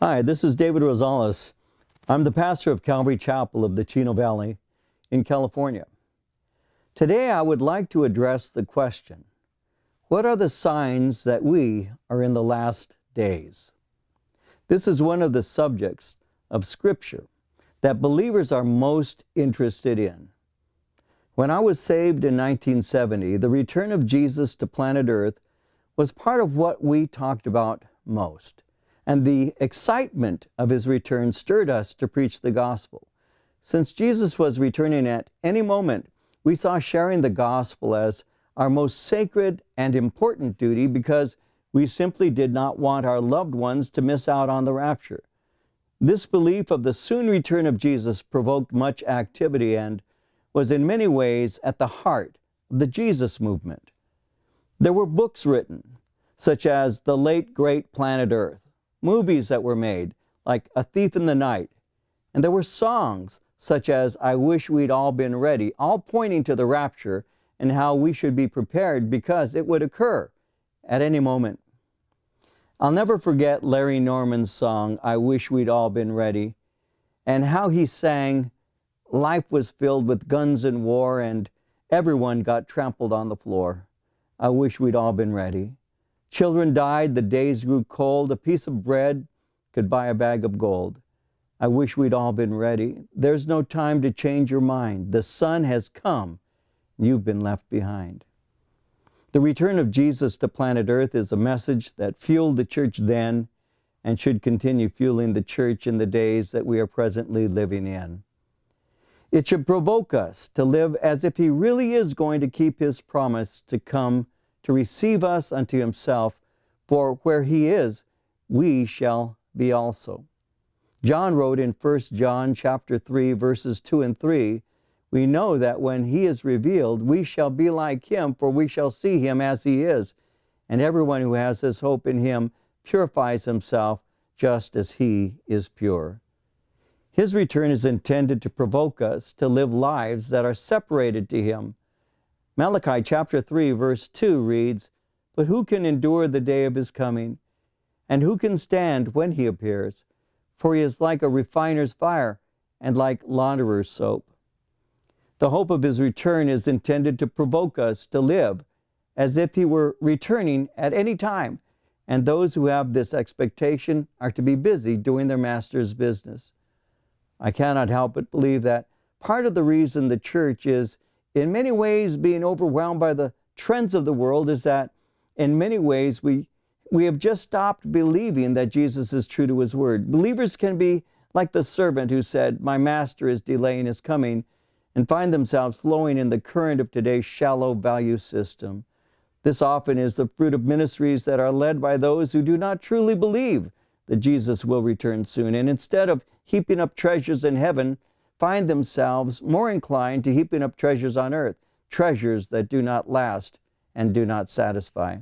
Hi, this is David Rosales. I'm the pastor of Calvary Chapel of the Chino Valley in California. Today I would like to address the question What are the signs that we are in the last days? This is one of the subjects of Scripture that believers are most interested in. When I was saved in 1970, the return of Jesus to planet Earth was part of what we talked about most. And the excitement of his return stirred us to preach the gospel. Since Jesus was returning at any moment, we saw sharing the gospel as our most sacred and important duty because we simply did not want our loved ones to miss out on the rapture. This belief of the soon return of Jesus provoked much activity and was in many ways at the heart of the Jesus movement. There were books written, such as The Late Great Planet Earth, movies that were made, like A Thief in the Night, and there were songs, such as I Wish We'd All Been Ready, all pointing to the rapture and how we should be prepared because it would occur at any moment. I'll never forget Larry Norman's song, I Wish We'd All Been Ready, and how he sang, Life was filled with guns and war, and everyone got trampled on the floor. I wish we'd all been ready. Children died, the days grew cold, a piece of bread could buy a bag of gold. I wish we'd all been ready. There's no time to change your mind. The sun has come, you've been left behind. The return of Jesus to planet Earth is a message that fueled the church then and should continue fueling the church in the days that we are presently living in. It should provoke us to live as if He really is going to keep His promise to come to receive us unto Himself, for where He is, we shall be also. John wrote in 1 John chapter 3 verses 2 and 3, we know that when he is revealed, we shall be like him, for we shall see him as he is. And everyone who has this hope in him purifies himself just as he is pure. His return is intended to provoke us to live lives that are separated to Him. Malachi chapter 3, verse 2 reads, But who can endure the day of His coming? And who can stand when He appears? For He is like a refiner's fire and like launderer's soap. The hope of His return is intended to provoke us to live as if He were returning at any time, and those who have this expectation are to be busy doing their Master's business. I cannot help but believe that part of the reason the church is in many ways being overwhelmed by the trends of the world is that in many ways we we have just stopped believing that Jesus is true to his word. Believers can be like the servant who said, "My master is delaying his coming," and find themselves flowing in the current of today's shallow value system. This often is the fruit of ministries that are led by those who do not truly believe that Jesus will return soon. And instead of heaping up treasures in heaven, find themselves more inclined to heaping up treasures on earth, treasures that do not last and do not satisfy.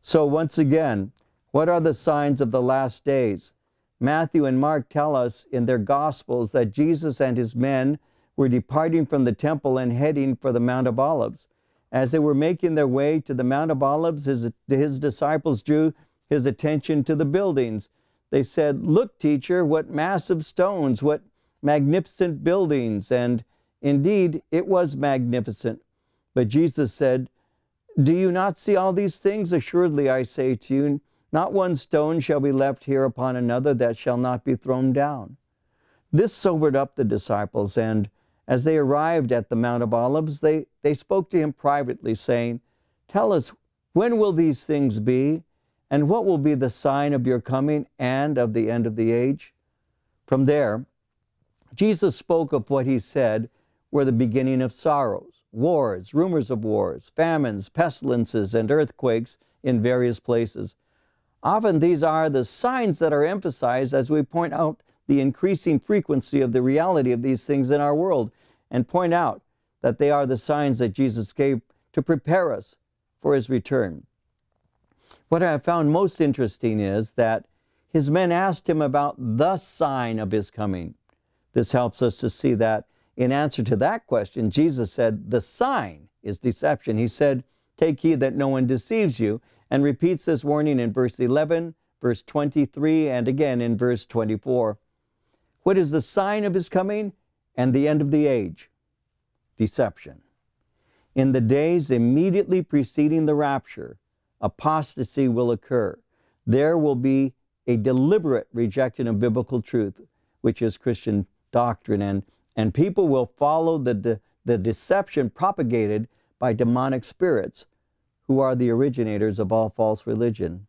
So, once again, what are the signs of the last days? Matthew and Mark tell us in their Gospels that Jesus and his men were departing from the temple and heading for the Mount of Olives. As they were making their way to the Mount of Olives, his, his disciples drew his attention to the buildings. They said, Look, teacher, what massive stones, what magnificent buildings. And indeed, it was magnificent. But Jesus said, Do you not see all these things? Assuredly, I say to you, not one stone shall be left here upon another that shall not be thrown down. This sobered up the disciples, and as they arrived at the Mount of Olives, they, they spoke to him privately, saying, Tell us, when will these things be? And what will be the sign of your coming and of the end of the age? From there, Jesus spoke of what he said were the beginning of sorrows, wars, rumors of wars, famines, pestilences, and earthquakes in various places. Often these are the signs that are emphasized as we point out the increasing frequency of the reality of these things in our world and point out that they are the signs that Jesus gave to prepare us for his return. What I have found most interesting is that his men asked him about the sign of his coming. This helps us to see that in answer to that question, Jesus said, The sign is deception. He said, Take heed that no one deceives you, and repeats this warning in verse 11, verse 23, and again in verse 24. What is the sign of his coming and the end of the age? Deception. In the days immediately preceding the rapture, apostasy will occur. There will be a deliberate rejection of biblical truth, which is Christian doctrine, and, and people will follow the, de, the deception propagated by demonic spirits, who are the originators of all false religion.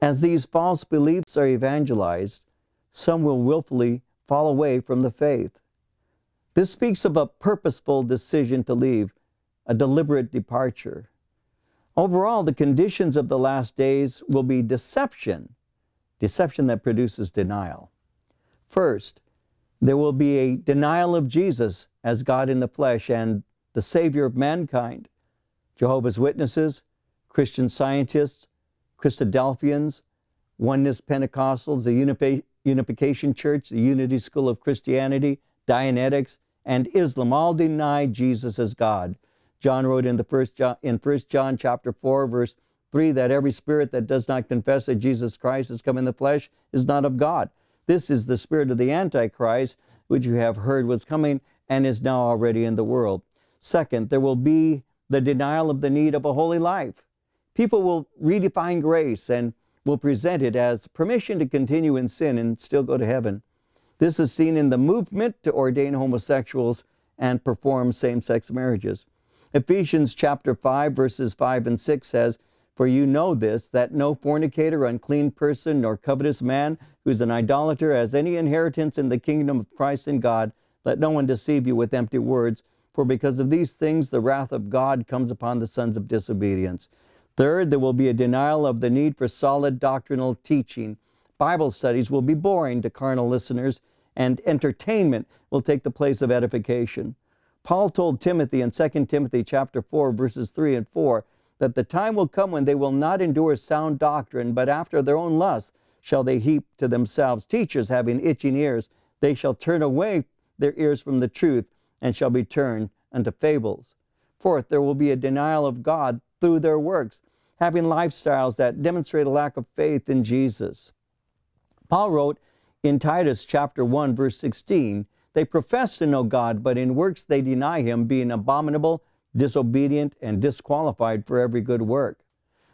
As these false beliefs are evangelized, some will willfully fall away from the faith. This speaks of a purposeful decision to leave, a deliberate departure. Overall, the conditions of the last days will be deception, deception that produces denial. First, there will be a denial of Jesus as God in the flesh and the Savior of mankind. Jehovah's Witnesses, Christian Scientists, Christadelphians, Oneness Pentecostals, the Unification Church, the Unity School of Christianity, Dianetics, and Islam all deny Jesus as God. John wrote in the first John, in 1 John chapter 4 verse 3 that every spirit that does not confess that Jesus Christ has come in the flesh is not of God. This is the spirit of the Antichrist, which you have heard was coming and is now already in the world. Second, there will be the denial of the need of a holy life. People will redefine grace and will present it as permission to continue in sin and still go to heaven. This is seen in the movement to ordain homosexuals and perform same sex marriages. Ephesians chapter 5, verses 5 and 6 says, For you know this, that no fornicator, unclean person, nor covetous man, who is an idolater, has any inheritance in the kingdom of Christ and God. Let no one deceive you with empty words, for because of these things the wrath of God comes upon the sons of disobedience. Third, there will be a denial of the need for solid doctrinal teaching. Bible studies will be boring to carnal listeners, and entertainment will take the place of edification. Paul told Timothy in 2 Timothy chapter 4 verses 3 and 4 that the time will come when they will not endure sound doctrine, but after their own lusts shall they heap to themselves teachers having itching ears. They shall turn away their ears from the truth and shall be turned unto fables. Fourth, there will be a denial of God through their works having lifestyles that demonstrate a lack of faith in Jesus. Paul wrote in Titus chapter 1 verse 16, they profess to know God, but in works they deny him, being abominable, disobedient, and disqualified for every good work.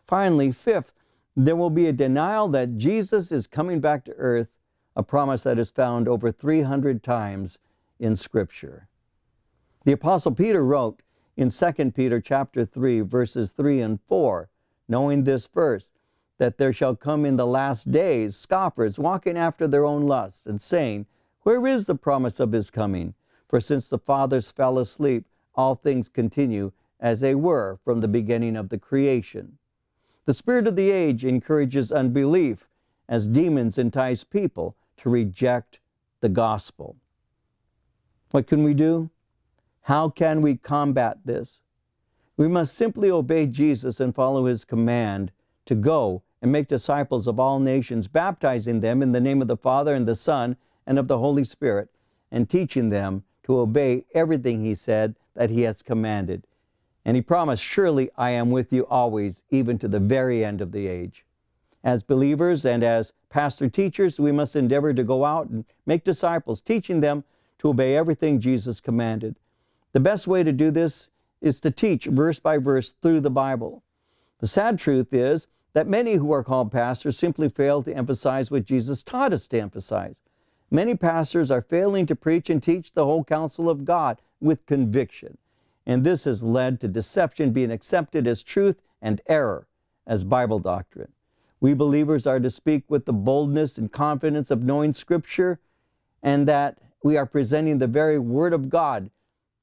Finally, fifth, there will be a denial that Jesus is coming back to earth, a promise that is found over 300 times in Scripture. The Apostle Peter wrote in 2 Peter chapter 3, verses 3 and 4, knowing this first, that there shall come in the last days scoffers walking after their own lusts, and saying, Where is the promise of his coming? For since the fathers fell asleep, all things continue as they were from the beginning of the creation. The spirit of the age encourages unbelief as demons entice people to reject the gospel. What can we do? How can we combat this? We must simply obey Jesus and follow his command to go and make disciples of all nations, baptizing them in the name of the Father and the Son and of the Holy Spirit, and teaching them to obey everything he said that he has commanded. And he promised, Surely I am with you always, even to the very end of the age. As believers and as pastor teachers, we must endeavor to go out and make disciples, teaching them to obey everything Jesus commanded. The best way to do this is to teach verse by verse through the Bible. The sad truth is that many who are called pastors simply fail to emphasize what Jesus taught us to emphasize. Many pastors are failing to preach and teach the whole counsel of God with conviction. And this has led to deception being accepted as truth and error as Bible doctrine. We believers are to speak with the boldness and confidence of knowing Scripture and that we are presenting the very Word of God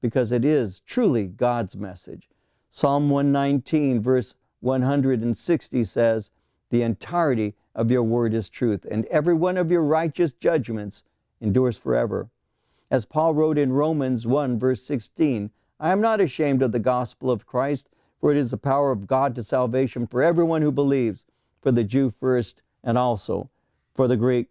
because it is truly God's message. Psalm 119, verse 160 says, The entirety of your word is truth, and every one of your righteous judgments endures forever. As Paul wrote in Romans 1, verse 16, I am not ashamed of the gospel of Christ, for it is the power of God to salvation for everyone who believes, for the Jew first, and also for the Greek.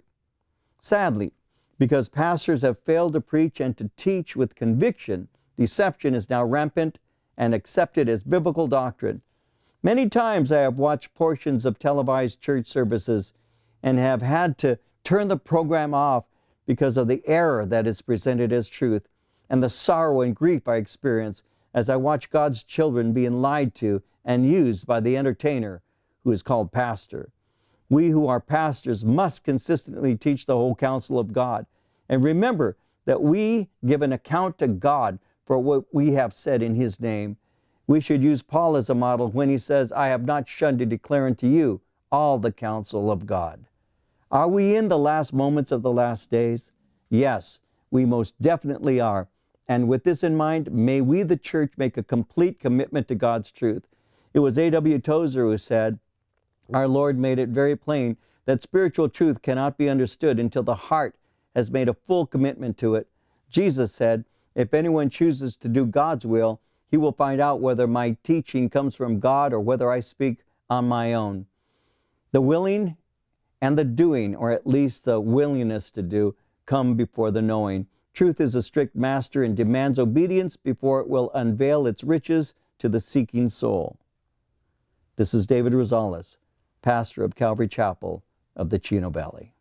Sadly, because pastors have failed to preach and to teach with conviction, Deception is now rampant and accepted as biblical doctrine. Many times I have watched portions of televised church services and have had to turn the program off because of the error that is presented as truth and the sorrow and grief I experience as I watch God's children being lied to and used by the entertainer who is called pastor. We who are pastors must consistently teach the whole counsel of God. And remember that we give an account to God for what we have said in His name. We should use Paul as a model when he says, I have not shunned to declare unto you all the counsel of God. Are we in the last moments of the last days? Yes, we most definitely are. And with this in mind, may we, the church, make a complete commitment to God's truth. It was A.W. Tozer who said, Our Lord made it very plain that spiritual truth cannot be understood until the heart has made a full commitment to it. Jesus said, If anyone chooses to do God's will, he will find out whether my teaching comes from God or whether I speak on my own. The willing and the doing, or at least the willingness to do, come before the knowing. Truth is a strict master and demands obedience before it will unveil its riches to the seeking soul. This is David Rosales, pastor of Calvary Chapel of the Chino Valley.